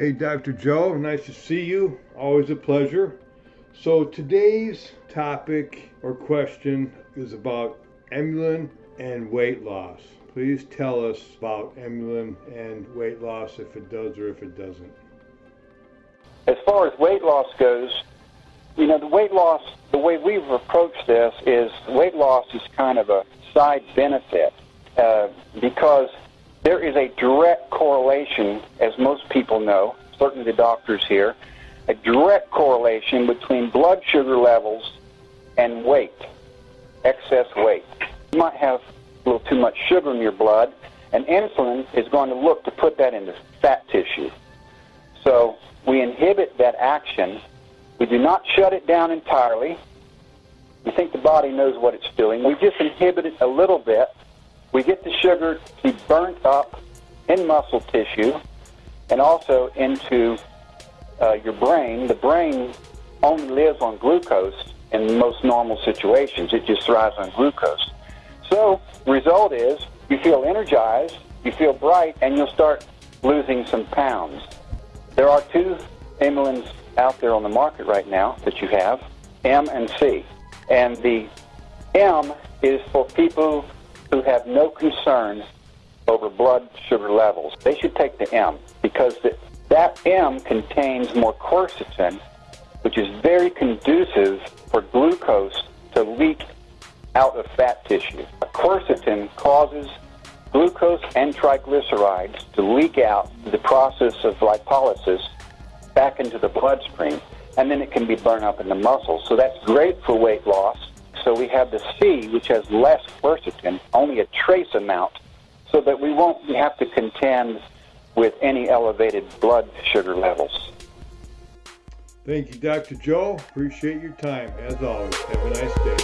Hey, Dr. Joe, nice to see you. Always a pleasure. So, today's topic or question is about Emulin and weight loss. Please tell us about Emulin and weight loss if it does or if it doesn't. As far as weight loss goes, you know, the weight loss, the way we've approached this is weight loss is kind of a side benefit uh, because there is a direct correlation, as most people know, certainly the doctors here, a direct correlation between blood sugar levels and weight, excess weight. You might have a little too much sugar in your blood, and insulin is going to look to put that into fat tissue. So we inhibit that action. We do not shut it down entirely. We think the body knows what it's doing. We just inhibit it a little bit we get the sugar to be burnt up in muscle tissue and also into uh, your brain. The brain only lives on glucose in most normal situations. It just thrives on glucose. So, result is you feel energized, you feel bright, and you'll start losing some pounds. There are two Emulins out there on the market right now that you have, M and C. And the M is for people who have no concern over blood sugar levels. They should take the M because the, that M contains more quercetin, which is very conducive for glucose to leak out of fat tissue. Quercetin causes glucose and triglycerides to leak out the process of lipolysis back into the bloodstream, and then it can be burned up in the muscles. So that's great for weight loss so we have the C, which has less quercetin, only a trace amount, so that we won't have to contend with any elevated blood sugar levels. Thank you, Dr. Joe. Appreciate your time. As always, have a nice day.